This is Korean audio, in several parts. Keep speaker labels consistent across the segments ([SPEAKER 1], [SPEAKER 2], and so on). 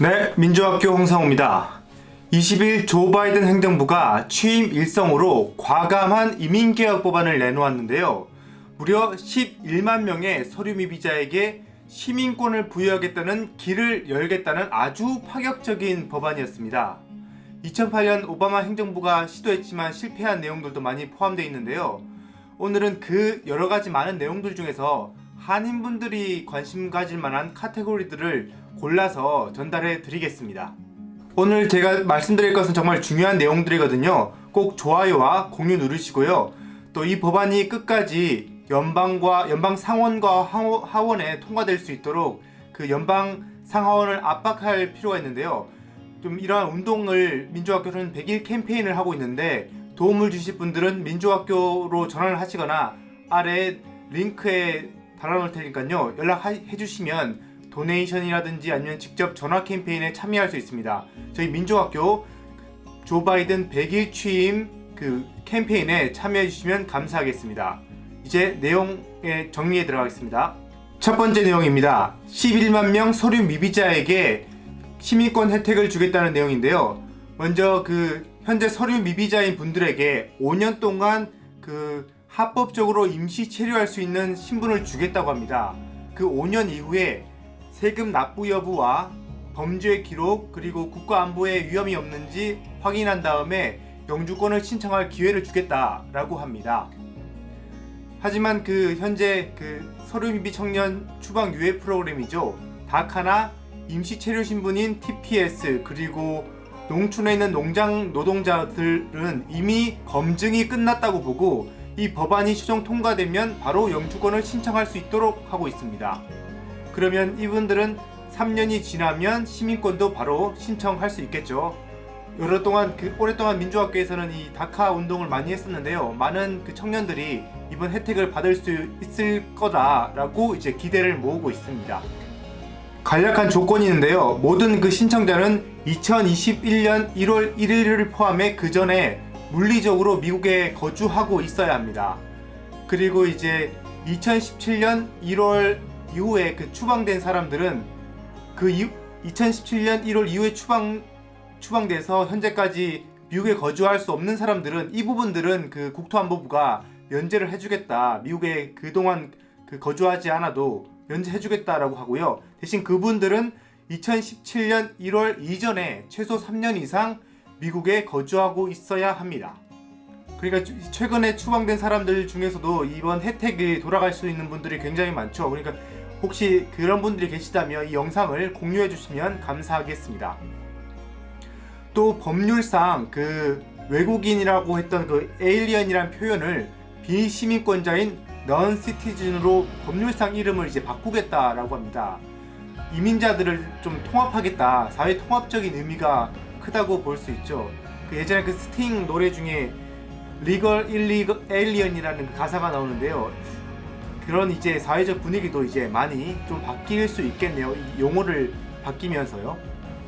[SPEAKER 1] 네, 민주학교 홍성호입니다. 20일 조 바이든 행정부가 취임 일성으로 과감한 이민개혁 법안을 내놓았는데요. 무려 11만 명의 서류 미비자에게 시민권을 부여하겠다는 길을 열겠다는 아주 파격적인 법안이었습니다. 2008년 오바마 행정부가 시도했지만 실패한 내용들도 많이 포함되어 있는데요. 오늘은 그 여러가지 많은 내용들 중에서 한인분들이 관심 가질 만한 카테고리들을 골라서 전달해 드리겠습니다. 오늘 제가 말씀드릴 것은 정말 중요한 내용들이거든요. 꼭 좋아요와 공유 누르시고요. 또 이 법안이 끝까지 연방과 연방 상원과 하원에 통과될 수 있도록 그 연방 상하원을 압박할 필요가 있는데요. 좀 이러한 운동을 민주학교는 100일 캠페인을 하고 있는데 도움을 주실 분들은 민주학교로 전화를 하시거나 아래 링크에 달아놓을 테니까요 연락해 주시면 도네이션이라든지 아니면 직접 전화 캠페인에 참여할 수 있습니다. 저희 민주학교 조 바이든 100일 취임 그 캠페인에 참여해 주시면 감사하겠습니다. 이제 내용에 정리해 들어가겠습니다. 첫 번째 내용입니다. 11만 명 서류 미비자에게 시민권 혜택을 주겠다는 내용인데요. 먼저 그 현재 서류 미비자인 분들에게 5년 동안 그 합법적으로 임시 체류할 수 있는 신분을 주겠다고 합니다. 그 5년 이후에 세금 납부 여부와 범죄 기록 그리고 국가안보에 위험이 없는지 확인한 다음에 영주권을 신청할 기회를 주겠다라고 합니다. 하지만 그 현재 그 서류미비 청년 추방 유예 프로그램이죠. 다카나 임시 체류 신분인 TPS 그리고 농촌에 있는 농장 노동자들은 이미 검증이 끝났다고 보고 이 법안이 최종 통과되면 바로 영주권을 신청할 수 있도록 하고 있습니다. 그러면 이분들은 3년이 지나면 시민권도 바로 신청할 수 있겠죠. 여러 동안 그 오랫동안 민주학교에서는 이 다카 운동을 많이 했었는데요. 많은 그 청년들이 이번 혜택을 받을 수 있을 거다라고 이제 기대를 모으고 있습니다. 간략한 조건이 있는데요. 모든 그 신청자는 2021년 1월 1일을 포함해 그 전에 물리적으로 미국에 거주하고 있어야 합니다. 그리고 이제 2017년 1월 이후에 그 추방된 사람들은 그 2017년 1월 이후에 추방 추방돼서 현재까지 미국에 거주할 수 없는 사람들은 이 부분들은 그 국토안보부가 면제를 해주겠다. 미국에 그동안 그 거주하지 않아도 면제해주겠다라고 하고요. 대신 그분들은 2017년 1월 이전에 최소 3년 이상 미국에 거주하고 있어야 합니다. 그러니까 최근에 추방된 사람들 중에서도 이번 혜택이 돌아갈 수 있는 분들이 굉장히 많죠. 그러니까 혹시 그런 분들이 계시다면 이 영상을 공유해 주시면 감사하겠습니다. 또 법률상 그 외국인이라고 했던 그 에일리언이란 표현을 비시민권자인 넌 시티즌으로 법률상 이름을 이제 바꾸겠다라고 합니다. 이민자들을 좀 통합하겠다. 사회 통합적인 의미가 크다고 볼 수 있죠. 그 예전에 그 스팅 노래 중에 legal illegal alien이라는 그 가사가 나오는데요. 그런 이제 사회적 분위기도 이제 많이 좀 바뀔 수 있겠네요. 용어를 바뀌면서요.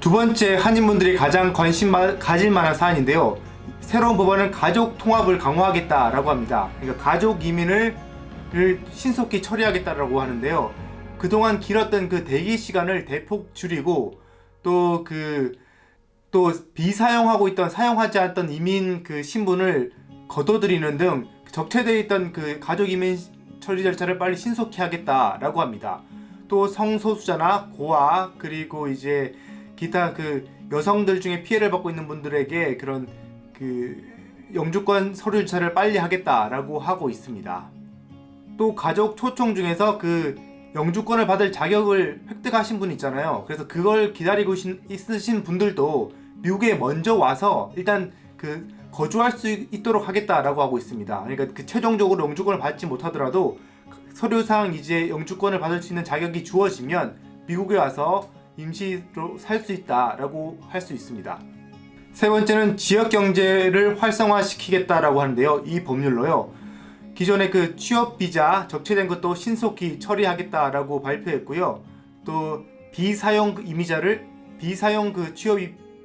[SPEAKER 1] 두 번째 한인분들이 가장 관심 가질 만한 사안인데요. 새로운 법안은 가족 통합을 강화하겠다라고 합니다. 그러니까 가족 이민을 신속히 처리하겠다라고 하는데요. 그동안 길었던 그 대기 시간을 대폭 줄이고 또 그또 비사용하고 있던 사용하지 않던 이민 그 신분을 거둬들이는 등 적체되어 있던 그 가족 이민 처리 절차를 빨리 신속히 하겠다라고 합니다. 또 성소수자나 고아 그리고 이제 기타 그 여성들 중에 피해를 받고 있는 분들에게 그런 그 영주권 서류 절차를 빨리 하겠다라고 하고 있습니다. 또 가족 초청 중에서 그 영주권을 받을 자격을 획득하신 분 있잖아요. 그래서 그걸 기다리고 있으신 분들도 미국에 먼저 와서 일단 그 거주할 수 있도록 하겠다라고 하고 있습니다. 그러니까 그 최종적으로 영주권을 받지 못하더라도 서류상 이제 영주권을 받을 수 있는 자격이 주어지면 미국에 와서 임시로 살 수 있다라고 할 수 있습니다. 세 번째는 지역 경제를 활성화시키겠다라고 하는데요. 이 법률로요. 기존의 그 취업 비자 적체된 것도 신속히 처리하겠다라고 발표했고요. 또 비사용 이미자를 비사용 그 취업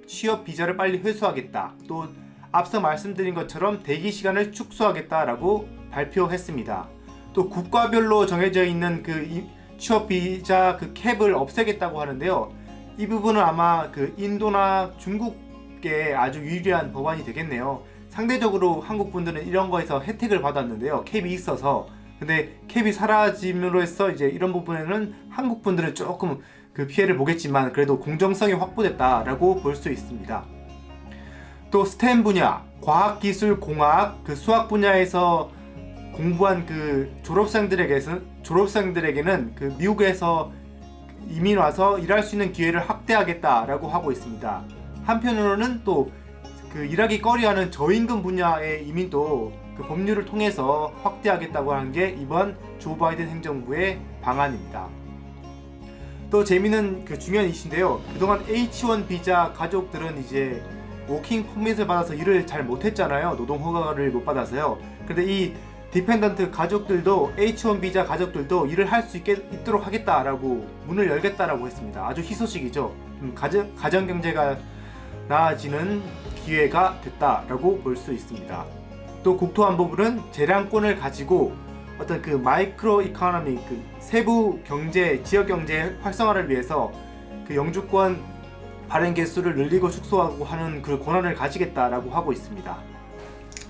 [SPEAKER 1] 취업 비자를 빨리 회수하겠다. 또 앞서 말씀드린 것처럼 대기 시간을 축소하겠다라고 발표했습니다. 또 국가별로 정해져 있는 그 취업 비자 그 캡을 없애겠다고 하는데요. 이 부분은 아마 그 인도나 중국에 아주 유리한 법안이 되겠네요. 상대적으로 한국 분들은 이런 거에서 혜택을 받았는데요. 캡이 있어서 근데 캡이 사라짐으로 해서 이제 이런 부분에는 한국 분들은 조금 그 피해를 보겠지만 그래도 공정성이 확보됐다라고 볼 수 있습니다. 또 스템 분야, 과학기술, 공학, 그 수학 분야에서 공부한 그 졸업생들에게는 졸업생들에게는 그 미국에서 이민 와서 일할 수 있는 기회를 확대하겠다라고 하고 있습니다. 한편으로는 또 그 일하기 꺼리하는 저임금 분야의 이민도 그 법률을 통해서 확대하겠다고 하는 게 이번 조 바이든 행정부의 방안입니다. 또 재미있는 그 중요한 이슈인데요. 그동안 H1 비자 가족들은 이제 working permit을 받아서 일을 잘 못했잖아요. 노동 허가를 못 받아서요. 근데 이 dependent 가족들도 H1 비자 가족들도 일을 할 수 있도록 하겠다라고 문을 열겠다라고 했습니다. 아주 희소식이죠. 음, 가정, 가정 경제가 나아지는 기회가 됐다라고 볼 수 있습니다. 또 국토안보부는 재량권을 가지고 어떤 그 micro economy 그 세부 경제 지역 경제 활성화를 위해서 그 영주권 발행 개수를 늘리고 축소하고 하는 그 권한을 가지겠다라고 하고 있습니다.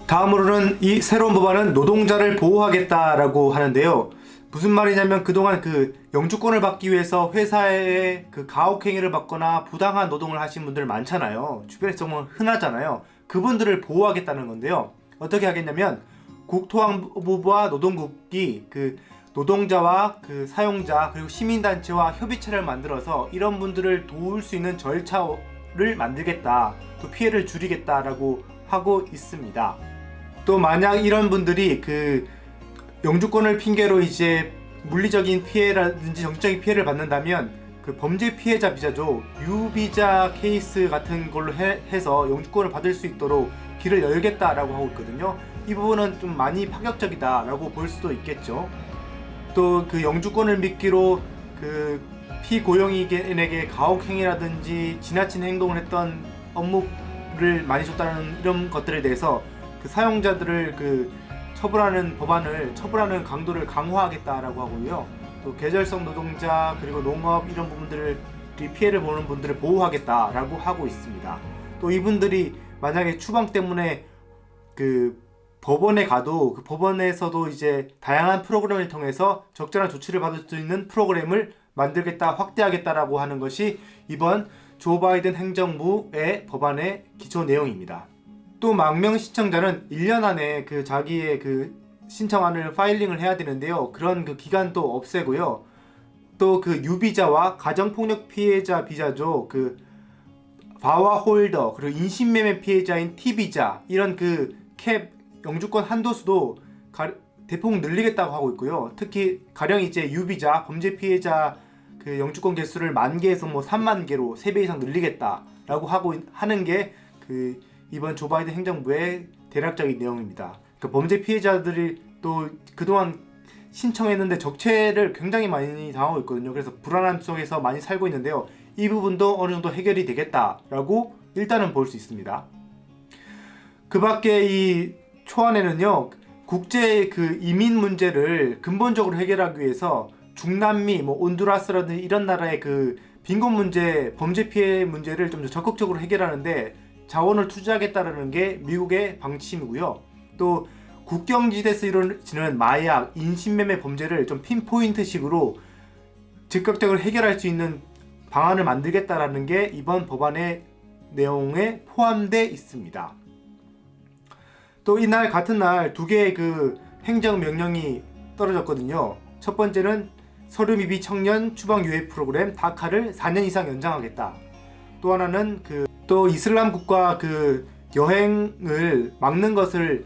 [SPEAKER 1] 다음으로는 이 새로운 법안은 노동자를 보호하겠다라고 하는데요. 무슨 말이냐면 그동안 그 영주권을 받기 위해서 회사에 그 가혹행위를 받거나 부당한 노동을 하신 분들 많잖아요. 주변에 정말 흔하잖아요. 그분들을 보호하겠다는 건데요. 어떻게 하겠냐면 국토안보부와 노동국이 그 노동자와 그 사용자 그리고 시민단체와 협의체를 만들어서 이런 분들을 도울 수 있는 절차를 만들겠다. 또 피해를 줄이겠다라고 하고 있습니다. 또 만약 이런 분들이 그 영주권을 핑계로 이제 물리적인 피해라든지 정치적인 피해를 받는다면 그 범죄 피해자 비자죠 유비자 케이스 같은 걸로 해, 해서 영주권을 받을 수 있도록 길을 열겠다라고 하고 있거든요. 이 부분은 좀 많이 파격적이다 라고 볼 수도 있겠죠 또 그 영주권을 미끼로 그 피고용인에게 가혹행위라든지 지나친 행동을 했던 업무를 많이 줬다는 이런 것들에 대해서 그 사용자들을 그 처벌하는 법안을 처벌하는 강도를 강화하겠다라고 하고요. 또 계절성 노동자 그리고 농업 이런 부분들을 피해를 보는 분들을 보호하겠다라고 하고 있습니다. 또 이분들이 만약에 추방 때문에 그 법원에 가도 그 법원에서도 이제 다양한 프로그램을 통해서 적절한 조치를 받을 수 있는 프로그램을 만들겠다 확대하겠다라고 하는 것이 이번 조 바이든 행정부의 법안의 기초 내용입니다. 또 망명 신청자는 1년 안에 그 자기의 그 신청안을 파일링을 해야 되는데요. 그런 그 기간도 없애고요. 또 그 유비자와 가정폭력 피해자 비자죠. 그 VAWA holder 그리고 인신매매 피해자인 T비자 이런 그 캡 영주권 한도수도 가, 대폭 늘리겠다고 하고 있고요. 특히 가령 이제 U비자 범죄 피해자 그 영주권 개수를 만 개에서 뭐 3만 개로 3배 이상 늘리겠다라고 하고 하는 게 그 이번 조 바이든 행정부의 대략적인 내용입니다. 그 범죄 피해자들이 또 그동안 신청했는데 적체를 굉장히 많이 당하고 있거든요. 그래서 불안함 속에서 많이 살고 있는데요. 이 부분도 어느 정도 해결이 되겠다라고 일단은 볼 수 있습니다. 그 밖에 이 초안에는요 국제 그 이민 문제를 근본적으로 해결하기 위해서 중남미, 뭐 온두라스라든지 이런 나라의 그 빈곤 문제, 범죄 피해 문제를 좀더 적극적으로 해결하는데 자원을 투자하겠다는 게 미국의 방침이고요. 또 국경지대에서 이루어지는 마약, 인신매매 범죄를 좀 핀포인트식으로 즉각적으로 해결할 수 있는 방안을 만들겠다라는 게 이번 법안의 내용에 포함되어 있습니다. 또 이날 같은 날 두 개의 그 행정명령이 떨어졌거든요. 첫 번째는 서류 미비 청년 추방 유해 프로그램 다카를 4년 이상 연장하겠다. 또 하나는 그 또 이슬람 국가 그 여행을 막는 것을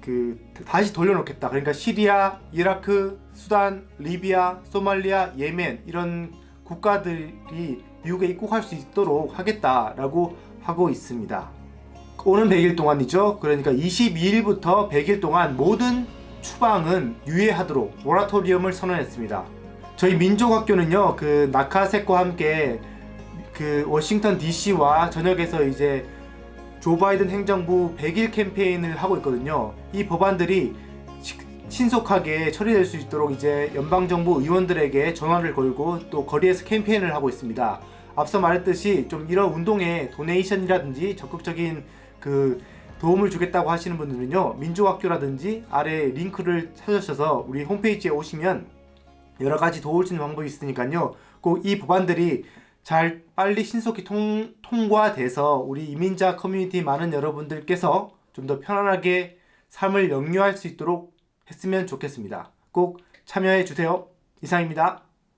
[SPEAKER 1] 그 다시 돌려놓겠다. 그러니까 시리아, 이라크, 수단, 리비아, 소말리아, 예멘 이런 국가들이 미국에 입국할 수 있도록 하겠다라고 하고 있습니다. 오는 100일 동안이죠. 그러니까 22일부터 100일 동안 모든 추방은 유예하도록 모라토리엄을 선언했습니다. 저희 민족학교는요, 그 나카색과 함께 그 워싱턴 DC와 전역에서 이제 조 바이든 행정부 100일 캠페인을 하고 있거든요. 이 법안들이 신속하게 처리될 수 있도록 이제 연방정부 의원들에게 전화를 걸고 또 거리에서 캠페인을 하고 있습니다. 앞서 말했듯이 좀 이런 운동에 donation이라든지 적극적인 그 도움을 주겠다고 하시는 분들은요 민족학교라든지 아래 링크를 찾으셔서 우리 홈페이지에 오시면 여러 가지 도울 수 있는 방법이 있으니까요 꼭 이 법안들이 잘 빨리 신속히 통, 통과돼서 우리 이민자 커뮤니티 많은 여러분들께서 좀 더 편안하게 삶을 영유할 수 있도록 했으면 좋겠습니다. 꼭 참여해 주세요. 이상입니다.